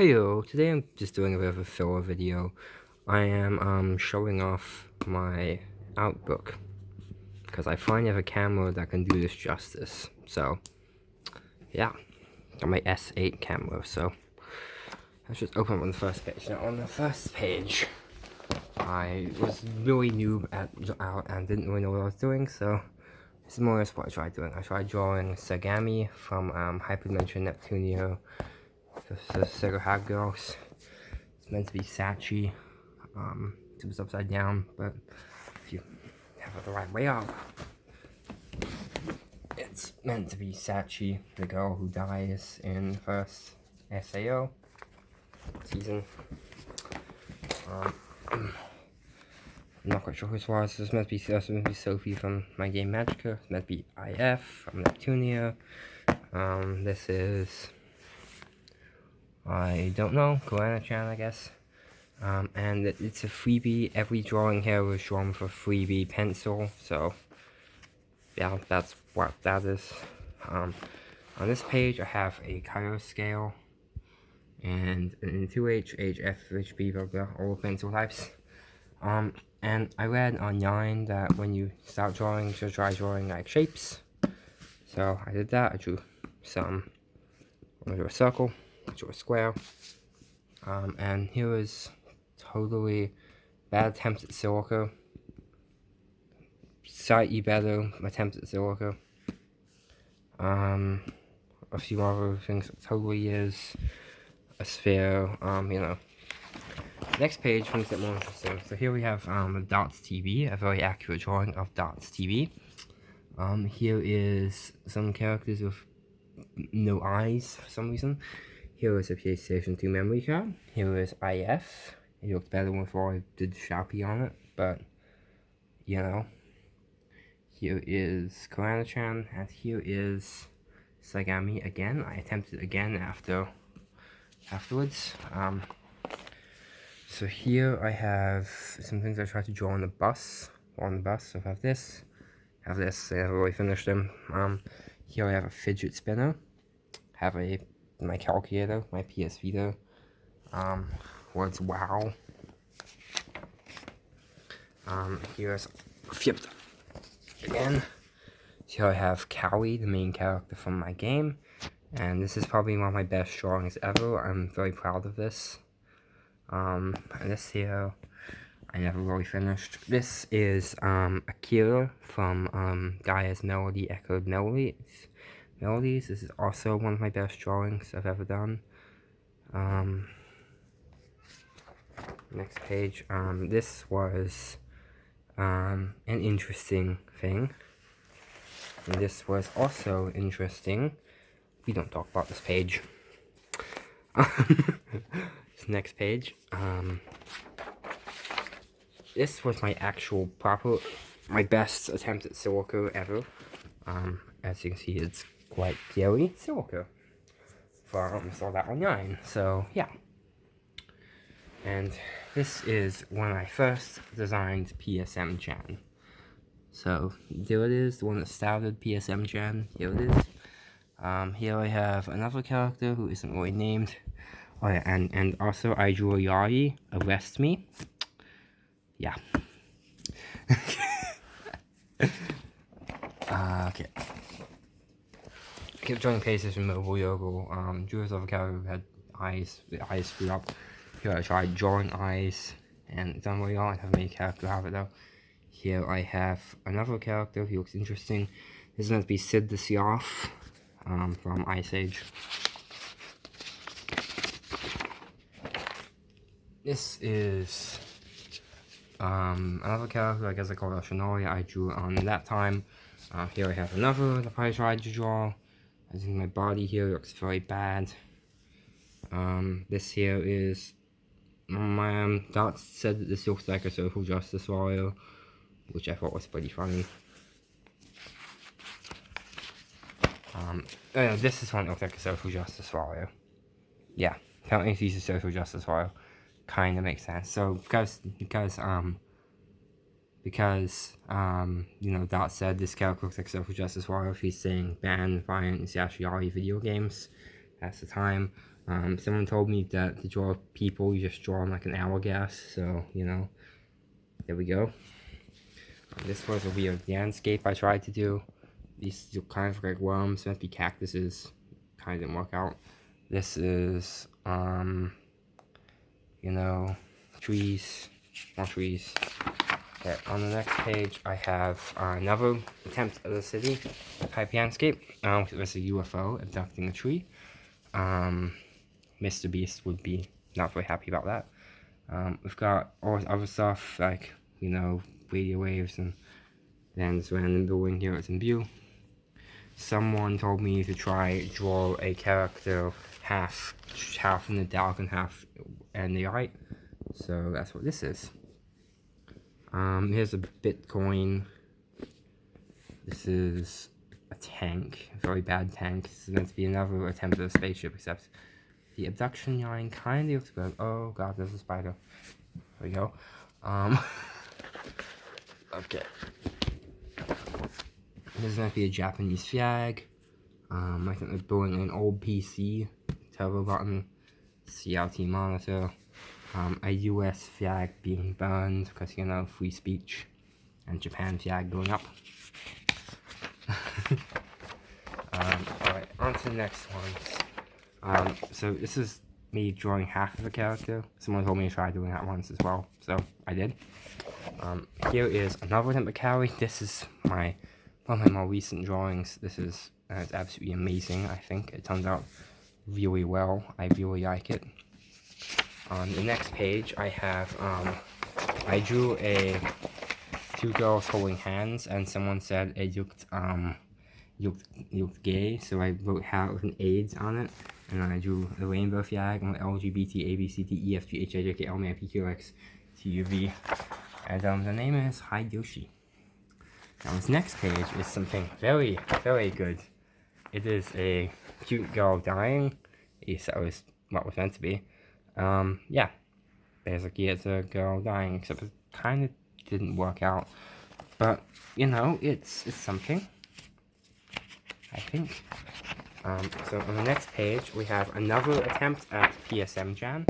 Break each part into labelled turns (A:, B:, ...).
A: Heyo, today I'm just doing a bit of a filler video. I am um, showing off my Outbook because I finally have a camera that can do this justice. So, yeah, got my S8 camera. So, let's just open up on the first page. Now, on the first page, I was really new at out and didn't really know what I was doing. So, this is more or less what I tried doing. I tried drawing Segami from um, Hyperdimension Neptunia the Sega Hard Girls. It's meant to be Sachi. Um, it was upside down, but if you have it the right way up, it's meant to be Sachi, the girl who dies in first SAO season. Um, I'm not quite sure who this was. This must be, this to be Sophie from my game. It's meant to be IF from Neptunia. Um, this is I don't know, Koana-chan I guess. Um, and it's a freebie, every drawing here was drawn with a freebie pencil, so yeah, that's what that is. Um, on this page I have a Kairos scale, and in 2H, H, F, H, B, blah, blah, all pencil types. Um, and I read online that when you start drawing, just try drawing like shapes. So I did that, I drew some, I drew a circle, a square. Um, and here is totally bad attempts at silica. Slightly better attempts at silica. Um, a few other things totally is a sphere, um, you know. Next page, things get more interesting. So here we have um, Dots TV, a very accurate drawing of Dots TV. Um, here is some characters with no eyes for some reason. Here is a PlayStation 2 memory card. Here is IF. It looked better before I did Sharpie on it, but, you know. Here is Koana-chan, and here is Segami again. I attempted again after, afterwards. Um, so here I have some things I tried to draw on the bus, on the bus. So I have this, have this, I haven't really finished them. Um, here I have a fidget spinner, have a my calculator, my PS Vita, um, words wow. Um, here's flipped again. Here I have Cowie, the main character from my game, and this is probably one of my best drawings ever. I'm very proud of this. Um, this here, I never really finished. This is, um, Akira from, um, Gaia's Melody Echoed Melodies melodies. This is also one of my best drawings I've ever done. Um, next page. Um, this was um, an interesting thing. And this was also interesting. We don't talk about this page. this next page. Um, this was my actual proper, my best attempt at Silica ever. Um, as you can see, it's quite Gary Silica from Sword Art Online. So, yeah. And this is when I first designed PSM Chan. So, there it is, the one that started PSM Chan. Here it is. Um, here I have another character who isn't really named. Oh yeah, and, and also I drew Yari, Arrest Me. Yeah. uh, okay kept joining cases from Mobile Yogle. Um, Julius Avocado had eyes, the eyes screwed up. Here I tried drawing eyes, and really well. I have many character have it though. Here I have another character, he looks interesting. This is meant to be Sid the Sloth, um, from Ice Age. This is um, another character, I guess I call it Shinori, I drew on that time. Uh, here I have another that I tried to draw. I think my body here looks very bad. Um, this here is my um, dots said that this looks like a social justice warrior, which I thought was pretty funny. Um, oh yeah, this is one that looks like a social justice warrior. Yeah, apparently he's a social justice warrior. Kind of makes sense. So because because um because, um, you know, that said this character looks like social justice warrior. He's saying ban violent Yashiari video games. That's the time. Um, someone told me that to draw people, you just draw them like an hourglass, so, you know, there we go. Um, this was a weird landscape I tried to do. These look kind of like worms, meant to be cactuses, kind of didn't work out. This is, um, you know, trees, more trees. Okay, on the next page, I have uh, another attempt at a city type landscape. Um, there's a UFO abducting a tree. Um, Mr. Beast would be not very happy about that. Um, we've got all other stuff like, you know, radio waves and then this random building here it's in view. Someone told me to try draw a character half half in the dark and half in the light. So that's what this is. Um, here's a Bitcoin. This is a tank, a very bad tank. This is meant to be another attempt at a spaceship, except the abduction line kind of looks good. Oh god, there's a spider. There we go. Um, okay. This is meant to be a Japanese flag. Um, I think they're building an old PC, turbo button, CRT monitor um, a US flag being burned because, you know, free speech, and Japan flag going up. um, alright, on to the next one. Um, so this is me drawing half of a character. Someone told me to try doing that once as well, so I did. Um, here is another attempt. This is my one of my more recent drawings. This is uh, it's absolutely amazing, I think. It turns out really well. I really like it. On the next page, I have, um, I drew a two girls holding hands, and someone said it looked, um, looked, looked gay, so I wrote how with an AIDS on it, and then I drew the rainbow flag on LGBT, A, B, C, D, E, F, G, H, I, J, K, L, M, N, P, Q, X, T, U, V, and, um, the name is Yoshi. Now, this next page is something very, very good. It is a cute girl dying, at least that was what was meant to be. Um, yeah, basically it's a girl dying, except it kind of didn't work out. But, you know, it's, it's something, I think. Um, so on the next page, we have another attempt at PSM Chan.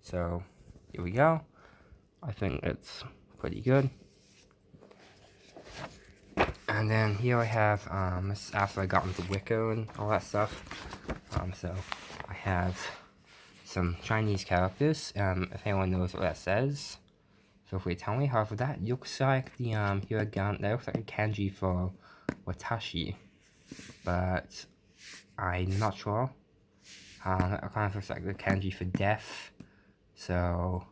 A: So, here we go. I think it's pretty good. And then here I have, um, after I got into Wicca and all that stuff. Um, so, I have some Chinese characters. Um, if anyone knows what that says, feel free to tell me. However, that looks like the um hiragana. That looks like a kanji for watashi, but I'm not sure. Um, that kind of looks like the kanji for death. So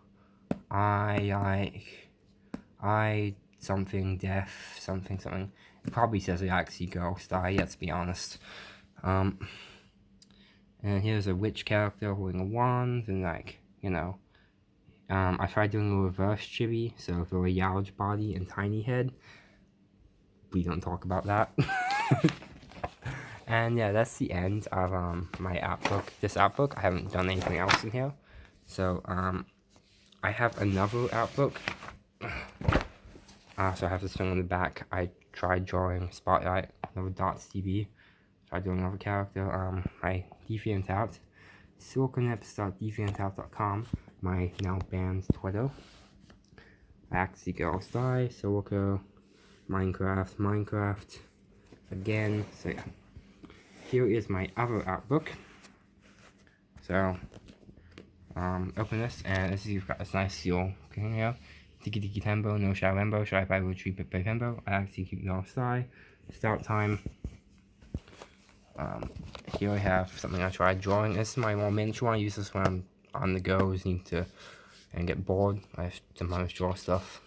A: I like I something death something something. It probably says I actually ghost. I to be honest. Um. And here's a witch character holding a wand, and like, you know, um, I tried doing a reverse chibi, so very large body and tiny head. We don't talk about that. and yeah, that's the end of um, my art book. This art book, I haven't done anything else in here. So, um, I have another art book. Uh, so I have this thing on the back. I tried drawing Spotlight, another Dots TV. Tried doing another character. Um, my DeviantArt, siliconeps.deviantart.com, my now banned Twitter, Axie Girls Die, Silico, Minecraft, Minecraft, again, so yeah. Here is my other art book. So, um, open this, and this is, you've got this nice seal in here. Tiki Tiki Tembo, No Shadow Lembo, Shy by Retreat by Tembo, I actually keep Girls Die, Start Time, um, here I have something I tried drawing. This is my more miniature one. I use this when I'm on the go, need to and get bored. I have to sometimes draw stuff.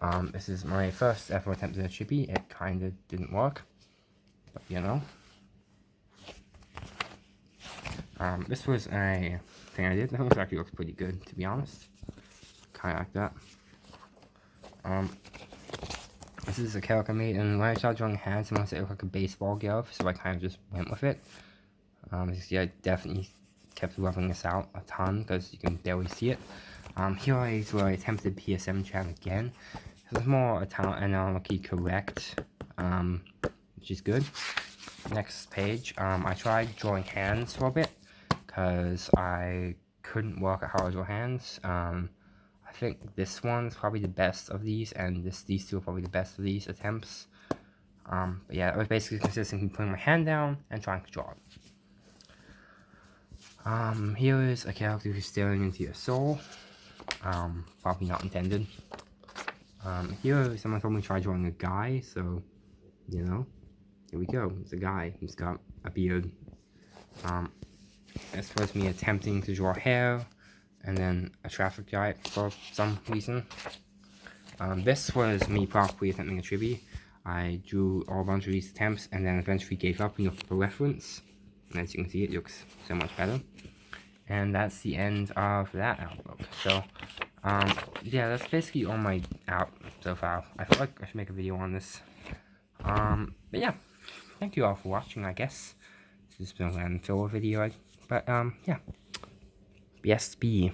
A: Um, this is my first ever attempt at a chibi. It kind of didn't work, but you know. Um, this was a thing I did. This actually looks pretty good, to be honest. Kind of like that. Um, this is a character I made, and when I started drawing hands, I wanted to look like a baseball glove, so I kind of just went with it. Um, you see, I definitely kept rubbing this out a ton, because you can barely see it. Um, here is where I attempted PSM Chan again. It's more anatomically correct, um, which is good. Next page, um, I tried drawing hands for a bit, because I couldn't work at Hard Draw Hands. Um, I think this one's probably the best of these, and this these two are probably the best of these attempts. Um, but yeah, it was basically consisting of putting my hand down and trying to draw it. Um, here is a character who's staring into your soul. Um, probably not intended. Um, here, someone told me to try drawing a guy, so, you know, here we go. It's a guy He's got a beard. Um, it's supposed me attempting to draw hair, and then a traffic light for some reason. Um, this was me probably attempting a tribute. I drew all a bunch of these attempts, and then eventually gave up and looked for reference. And as you can see, it looks so much better. And that's the end of that outlook. So, um, yeah, that's basically all my out so far. I feel like I should make a video on this. Um, but yeah, thank you all for watching, I guess. This has been a filler video, but, um, yeah. BSB.